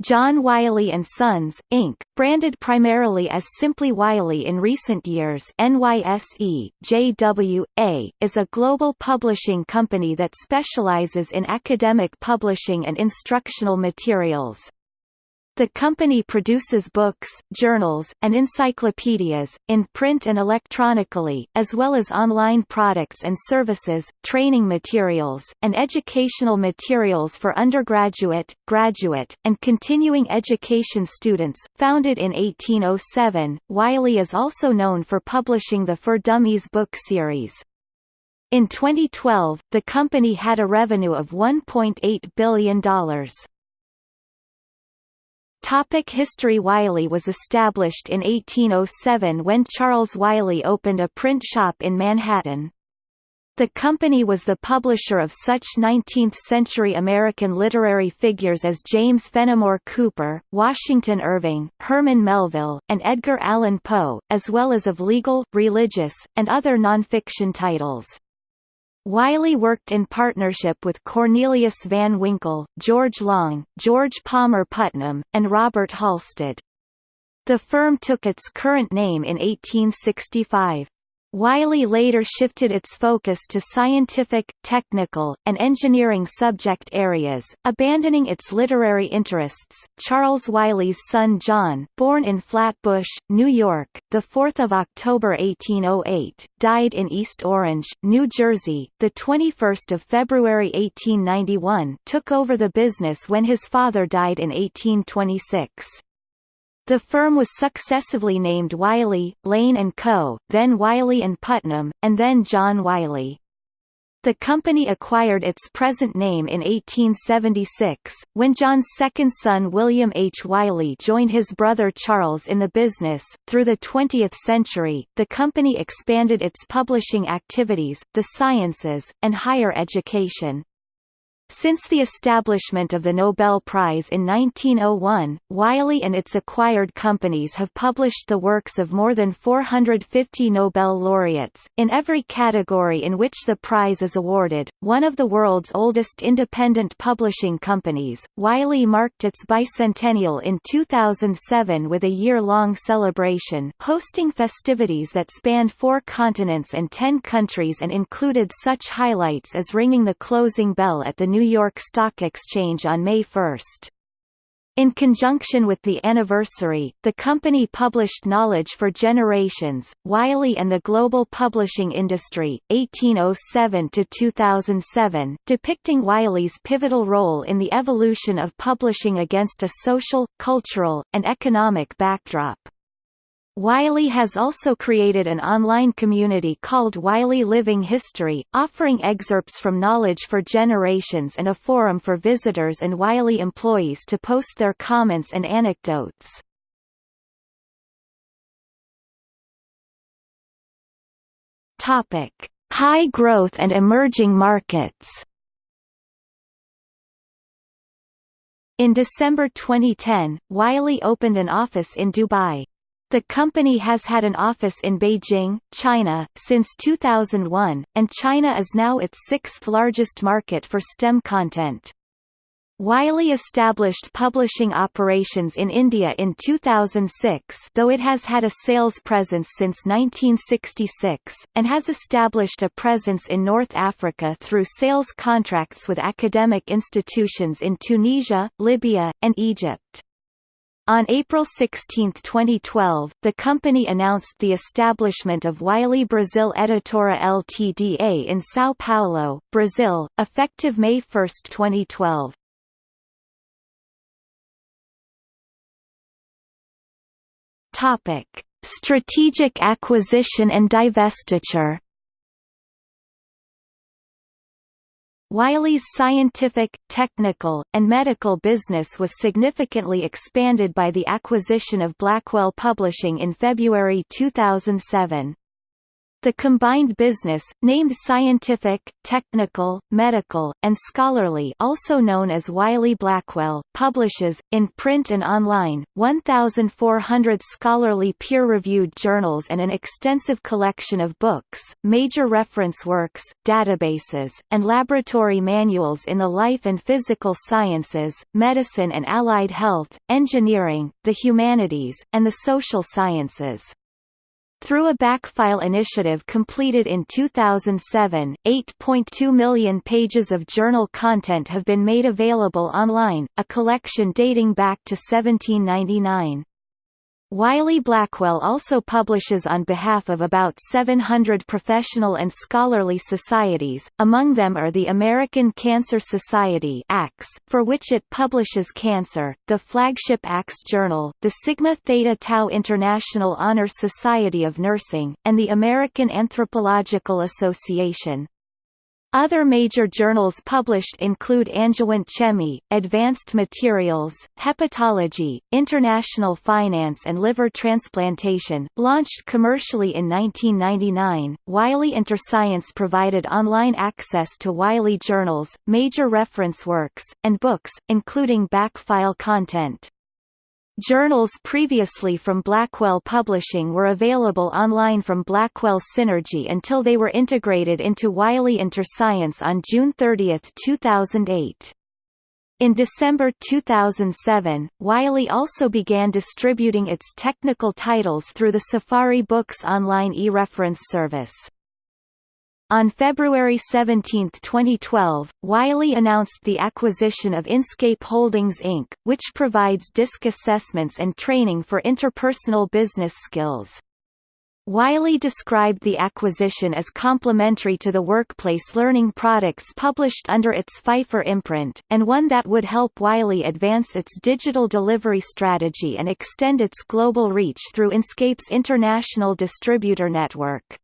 John Wiley & Sons, Inc., branded primarily as simply Wiley in recent years NYSE, JW.A., is a global publishing company that specializes in academic publishing and instructional materials. The company produces books, journals, and encyclopedias, in print and electronically, as well as online products and services, training materials, and educational materials for undergraduate, graduate, and continuing education students. Founded in 1807, Wiley is also known for publishing the For Dummies book series. In 2012, the company had a revenue of $1.8 billion. Topic history Wiley was established in 1807 when Charles Wiley opened a print shop in Manhattan. The company was the publisher of such 19th-century American literary figures as James Fenimore Cooper, Washington Irving, Herman Melville, and Edgar Allan Poe, as well as of legal, religious, and other nonfiction titles. Wiley worked in partnership with Cornelius Van Winkle, George Long, George Palmer Putnam, and Robert Halstead. The firm took its current name in 1865. Wiley later shifted its focus to scientific, technical, and engineering subject areas, abandoning its literary interests. Charles Wiley's son John, born in Flatbush, New York, the 4th of October 1808, died in East Orange, New Jersey, the 21st of February 1891. Took over the business when his father died in 1826. The firm was successively named Wiley, Lane & Co., then Wiley & Putnam, and then John Wiley. The company acquired its present name in 1876, when John's second son William H. Wiley joined his brother Charles in the business. Through the 20th century, the company expanded its publishing activities, the sciences, and higher education. Since the establishment of the Nobel Prize in 1901, Wiley and its acquired companies have published the works of more than 450 Nobel laureates, in every category in which the prize is awarded. One of the world's oldest independent publishing companies, Wiley marked its bicentennial in 2007 with a year-long celebration, hosting festivities that spanned four continents and ten countries and included such highlights as ringing the closing bell at the New New York Stock Exchange on May 1. In conjunction with the anniversary, the company published Knowledge for Generations, Wiley and the Global Publishing Industry, 1807–2007, depicting Wiley's pivotal role in the evolution of publishing against a social, cultural, and economic backdrop. Wiley has also created an online community called Wiley Living History, offering excerpts from Knowledge for Generations and a forum for visitors and Wiley employees to post their comments and anecdotes. Topic: High growth and emerging markets. In December 2010, Wiley opened an office in Dubai. The company has had an office in Beijing, China, since 2001, and China is now its sixth largest market for STEM content. Wiley established publishing operations in India in 2006 though it has had a sales presence since 1966, and has established a presence in North Africa through sales contracts with academic institutions in Tunisia, Libya, and Egypt. On April 16, 2012, the company announced the establishment of Wiley Brazil Editora Ltda in São Paulo, Brazil, effective May 1, 2012. Topic: Strategic acquisition and divestiture. Wiley's scientific, technical, and medical business was significantly expanded by the acquisition of Blackwell Publishing in February 2007. The combined business, named Scientific, Technical, Medical, and Scholarly also known as Wiley-Blackwell, publishes, in print and online, 1,400 scholarly peer-reviewed journals and an extensive collection of books, major reference works, databases, and laboratory manuals in the life and physical sciences, medicine and allied health, engineering, the humanities, and the social sciences. Through a backfile initiative completed in 2007, 8.2 million pages of journal content have been made available online, a collection dating back to 1799. Wiley-Blackwell also publishes on behalf of about 700 professional and scholarly societies, among them are the American Cancer Society for which it publishes Cancer, the flagship ACS Journal, the Sigma Theta Tau International Honor Society of Nursing, and the American Anthropological Association. Other major journals published include Angewandte Chemie, Advanced Materials, Hepatology, International Finance and Liver Transplantation. Launched commercially in 1999, Wiley InterScience provided online access to Wiley journals, major reference works, and books, including backfile content. Journals previously from Blackwell Publishing were available online from Blackwell Synergy until they were integrated into Wiley InterScience on June 30, 2008. In December 2007, Wiley also began distributing its technical titles through the Safari Books online e-reference service. On February 17, 2012, Wiley announced the acquisition of Inscape Holdings Inc., which provides DISC assessments and training for interpersonal business skills. Wiley described the acquisition as complementary to the workplace learning products published under its Pfeiffer imprint, and one that would help Wiley advance its digital delivery strategy and extend its global reach through Inscape's international distributor network.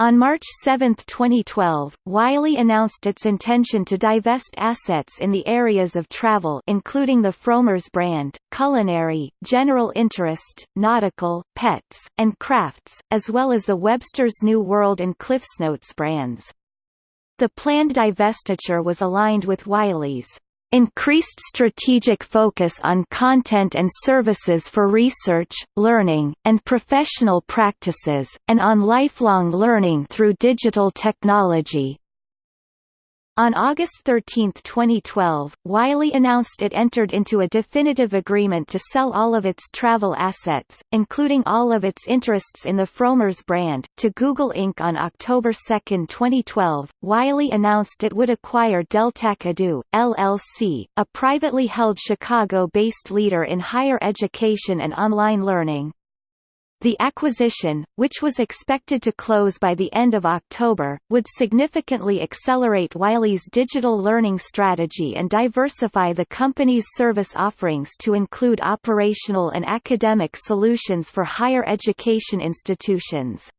On March 7, 2012, Wiley announced its intention to divest assets in the areas of travel including the Frommer's brand, culinary, general interest, nautical, pets, and crafts, as well as the Webster's New World and CliffsNotes brands. The planned divestiture was aligned with Wiley's increased strategic focus on content and services for research, learning, and professional practices, and on lifelong learning through digital technology. On August 13, 2012, Wiley announced it entered into a definitive agreement to sell all of its travel assets, including all of its interests in the Frommer's brand, to Google Inc. On October 2, 2012, Wiley announced it would acquire Deltak Edu, LLC, a privately held Chicago-based leader in higher education and online learning. The acquisition, which was expected to close by the end of October, would significantly accelerate Wiley's digital learning strategy and diversify the company's service offerings to include operational and academic solutions for higher education institutions.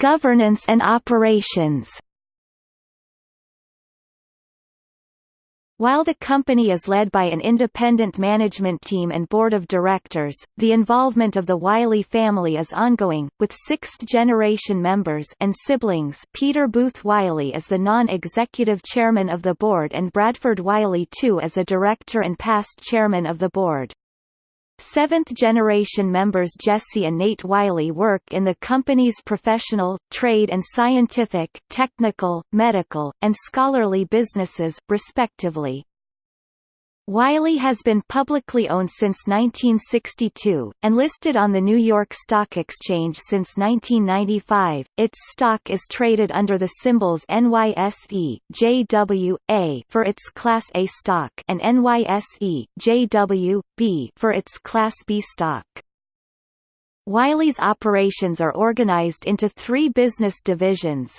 Governance and operations. While the company is led by an independent management team and board of directors, the involvement of the Wiley family is ongoing, with sixth-generation members and siblings Peter Booth Wiley as the non-executive chairman of the board and Bradford Wiley II as a director and past chairman of the board. Seventh-generation members Jesse and Nate Wiley work in the company's professional, trade and scientific, technical, medical, and scholarly businesses, respectively. Wiley has been publicly owned since 1962, and listed on the New York Stock Exchange since 1995. Its stock is traded under the symbols NYSE, JW, for its Class A stock and NYSE, JW, for its Class B stock. Wiley's operations are organized into three business divisions,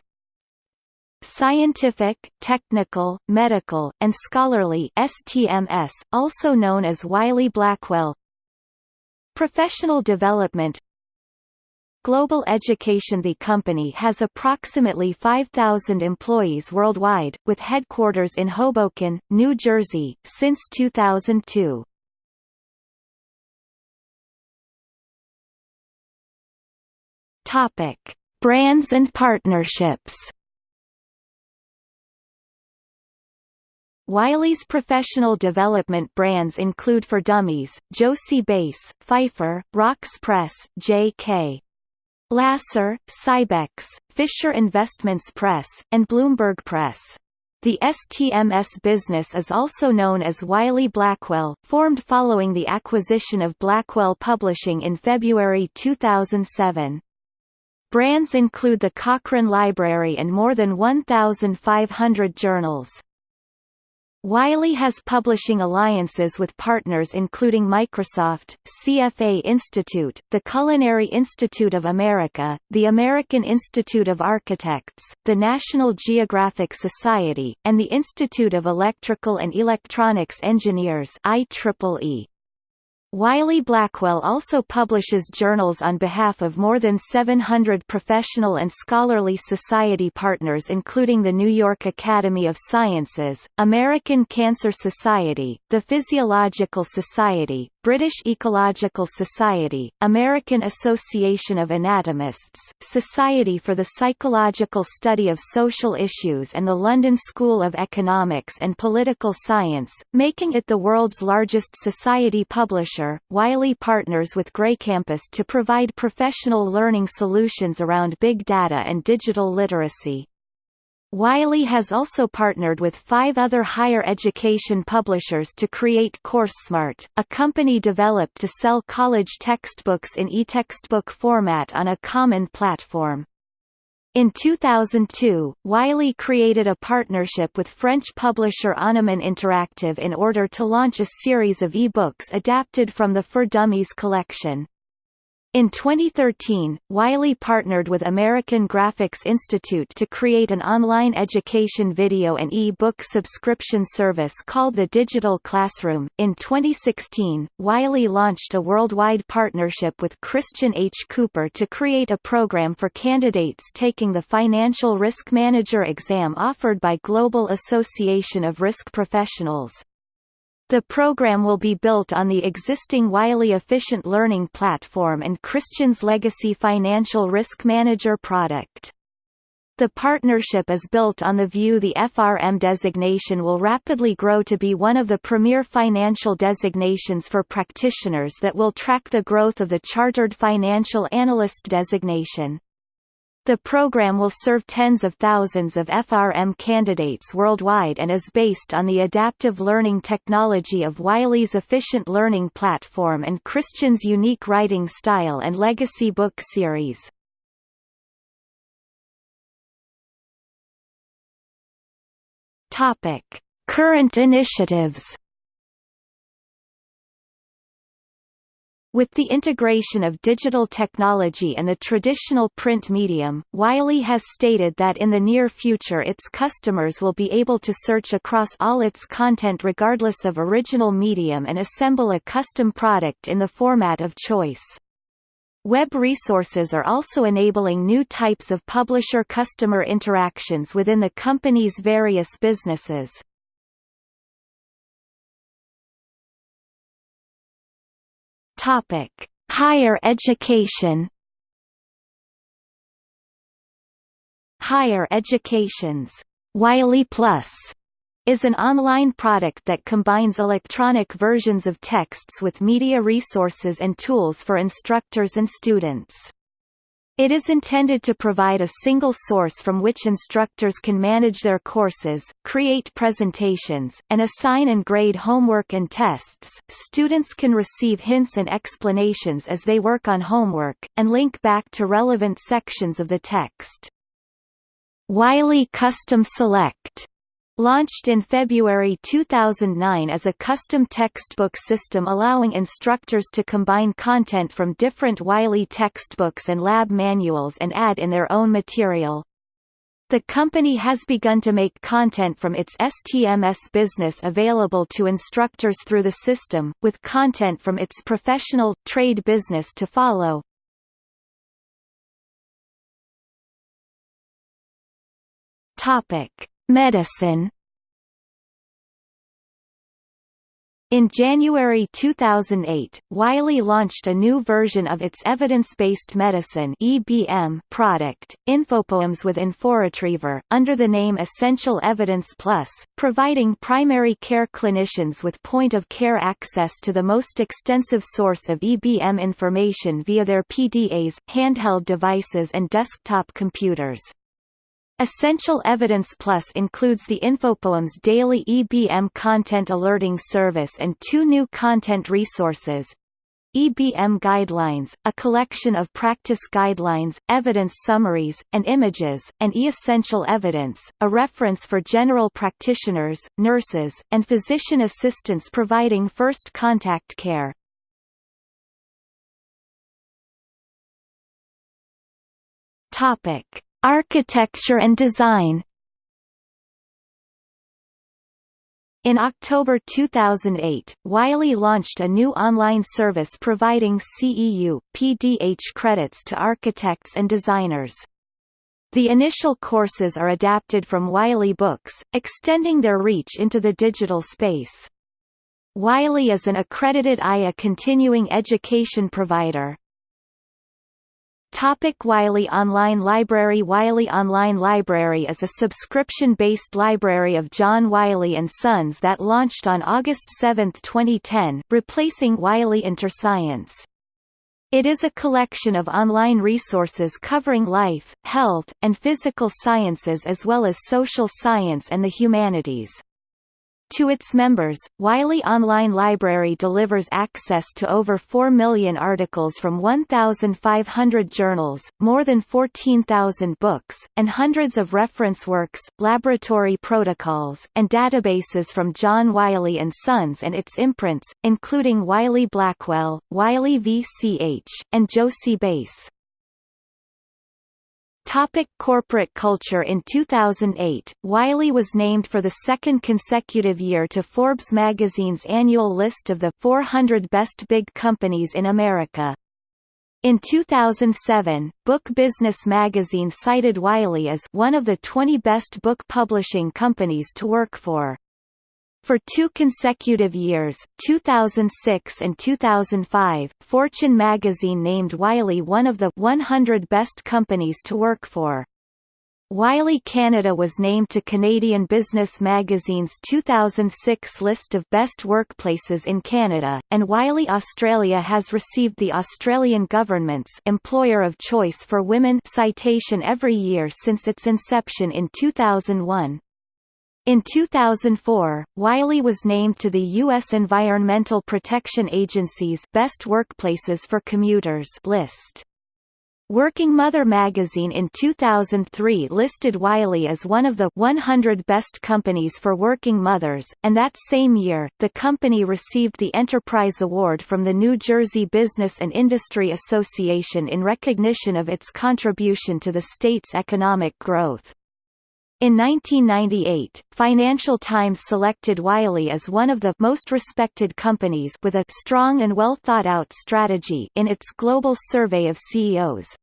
Scientific, Technical, Medical, and Scholarly STMS, also known as Wiley-Blackwell Professional Development. Global Education. The company has approximately 5,000 employees worldwide, with headquarters in Hoboken, New Jersey, since 2002. Brands and partnerships. Wiley's professional development brands include For Dummies, Jossey-Bass, Pfeiffer, Wrox Press, J.K. Lasser, Sybex, Fisher Investments Press, and Bloomberg Press. The STMS business is also known as Wiley Blackwell, formed following the acquisition of Blackwell Publishing in February 2007. Brands include the Cochrane Library and more than 1,500 journals. Wiley has publishing alliances with partners including Microsoft, CFA Institute, the Culinary Institute of America, the American Institute of Architects, the National Geographic Society, and the Institute of Electrical and Electronics Engineers IEEE. Wiley Blackwell also publishes journals on behalf of more than 700 professional and scholarly society partners including the New York Academy of Sciences, American Cancer Society, the Physiological Society, British Ecological Society, American Association of Anatomists, Society for the Psychological Study of Social Issues and the London School of Economics and Political Science, making it the world's largest society publisher. Wiley partners with GreyCampus to provide professional learning solutions around big data and digital literacy. Wiley has also partnered with five other higher education publishers to create CourseSmart, a company developed to sell college textbooks in e-textbook format on a common platform. In 2002, Wiley created a partnership with French publisher Anuman Interactive in order to launch a series of e-books adapted from the For Dummies collection. In 2013, Wiley partnered with American Graphics Institute to create an online education video and e-book subscription service called the Digital Classroom. In 2016, Wiley launched a worldwide partnership with Christian H. Cooper to create a program for candidates taking the Financial Risk Manager exam offered by Global Association of Risk Professionals. The program will be built on the existing Wiley Efficient Learning Platform and Christian's Legacy Financial Risk Manager product. The partnership is built on the view the FRM designation will rapidly grow to be one of the premier financial designations for practitioners that will track the growth of the Chartered Financial Analyst designation. The program will serve tens of thousands of FRM candidates worldwide and is based on the adaptive learning technology of Wiley's efficient learning platform and Christian's unique writing style and legacy book series. Topic: Current initiatives With the integration of digital technology and the traditional print medium, Wiley has stated that in the near future its customers will be able to search across all its content regardless of original medium and assemble a custom product in the format of choice. Web resources are also enabling new types of publisher-customer interactions within the company's various businesses. Topic: Higher education. Higher Education's Wiley Plus is an online product that combines electronic versions of texts with media resources and tools for instructors and students. It is intended to provide a single source from which instructors can manage their courses, create presentations, and assign and grade homework and tests. Students can receive hints and explanations as they work on homework, and link back to relevant sections of the text. Wiley Custom Select Launched in February 2009 as a custom textbook system allowing instructors to combine content from different Wiley textbooks and lab manuals and add in their own material. The company has begun to make content from its STMS business available to instructors through the system, with content from its professional, trade business to follow. Topic Medicine In January 2008, Wiley launched a new version of its evidence-based medicine (EBM) product, Infopoems with InfoRetriever, under the name Essential Evidence Plus, providing primary care clinicians with point-of-care access to the most extensive source of EBM information via their PDAs, handheld devices and desktop computers. Essential Evidence Plus includes the Infopoems daily EBM content alerting service and two new content resources. EBM Guidelines, a collection of practice guidelines, evidence summaries, and images, and E-Essential Evidence, a reference for general practitioners, nurses, and physician assistants providing first contact care. Topic. Architecture and design In October 2008, Wiley launched a new online service providing CEU, PDH credits to architects and designers. The initial courses are adapted from Wiley Books, extending their reach into the digital space. Wiley is an accredited IA continuing education provider. Topic Wiley Online Library Wiley Online Library is a subscription-based library of John Wiley & Sons that launched on August 7, 2010, replacing Wiley InterScience. It is a collection of online resources covering life, health, and physical sciences as well as social science and the humanities. To its members, Wiley Online Library delivers access to over 4 million articles from 1,500 journals, more than 14,000 books, and hundreds of reference works, laboratory protocols, and databases from John Wiley & Sons and its imprints, including Wiley Blackwell, Wiley VCH, and Jossey-Bass. Topic corporate culture In 2008, Wiley was named for the second consecutive year to Forbes magazine's annual list of the 400 best big companies in America. In 2007, Book Business magazine cited Wiley as one of the 20 best book publishing companies to work for. For two consecutive years 2006 and 2005, Fortune magazine named Wiley one of the 100 best companies to work for. Wiley Canada was named to Canadian Business Magazine's 2006 list of best workplaces in Canada, and Wiley Australia has received the Australian government's Employer of Choice for Women citation every year since its inception in 2001. In 2004, Wiley was named to the U.S. Environmental Protection Agency's Best Workplaces for Commuters list. Working Mother magazine in 2003 listed Wiley as one of the 100 best companies for working mothers, and that same year, the company received the Enterprise Award from the New Jersey Business and Industry Association in recognition of its contribution to the state's economic growth. In 1998, Financial Times selected Wiley as one of the most respected companies with a strong and well-thought-out strategy in its global survey of CEOs.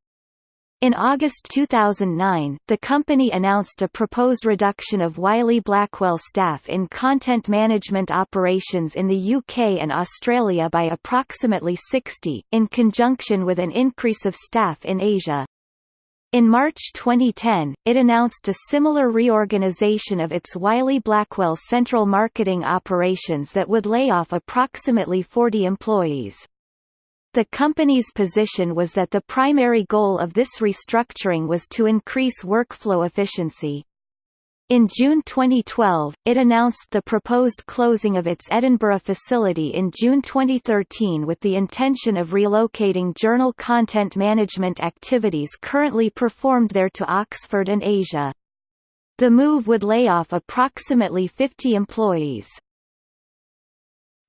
In August 2009, the company announced a proposed reduction of Wiley Blackwell staff in content management operations in the UK and Australia by approximately 60, in conjunction with an increase of staff in Asia. In March 2010, it announced a similar reorganization of its Wiley Blackwell central marketing operations that would lay off approximately 40 employees. The company's position was that the primary goal of this restructuring was to increase workflow efficiency. In June 2012, it announced the proposed closing of its Edinburgh facility in June 2013 with the intention of relocating journal content management activities currently performed there to Oxford and Asia. The move would lay off approximately 50 employees.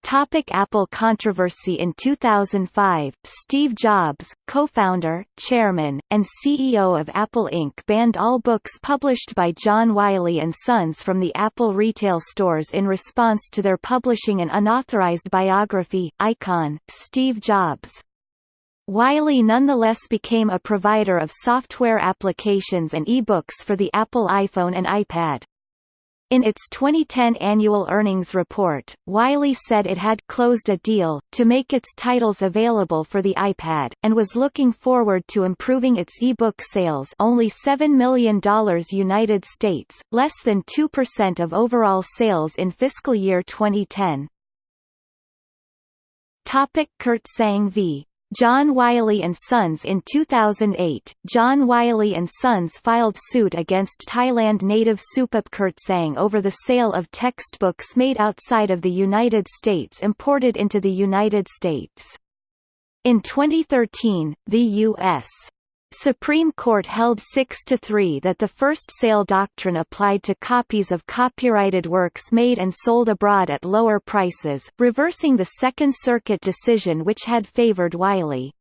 Topic Apple controversy In 2005, Steve Jobs, co-founder, chairman, and CEO of Apple Inc. banned all books published by John Wiley & Sons from the Apple retail stores in response to their publishing an unauthorized biography, Icon, Steve Jobs. Wiley nonetheless became a provider of software applications and e-books for the Apple iPhone and iPad. In its 2010 annual earnings report, Wiley said it had closed a deal to make its titles available for the iPad, and was looking forward to improving its e-book sales only $7 million United States, less than 2% of overall sales in fiscal year 2010. Topic Kirtsaeng v. John Wiley & Sons In 2008, John Wiley & Sons filed suit against Thailand native Supap Kirtsaeng over the sale of textbooks made outside of the United States imported into the United States. In 2013, the U.S. Supreme Court held 6–3 that the first sale doctrine applied to copies of copyrighted works made and sold abroad at lower prices, reversing the Second Circuit decision which had favored Wiley.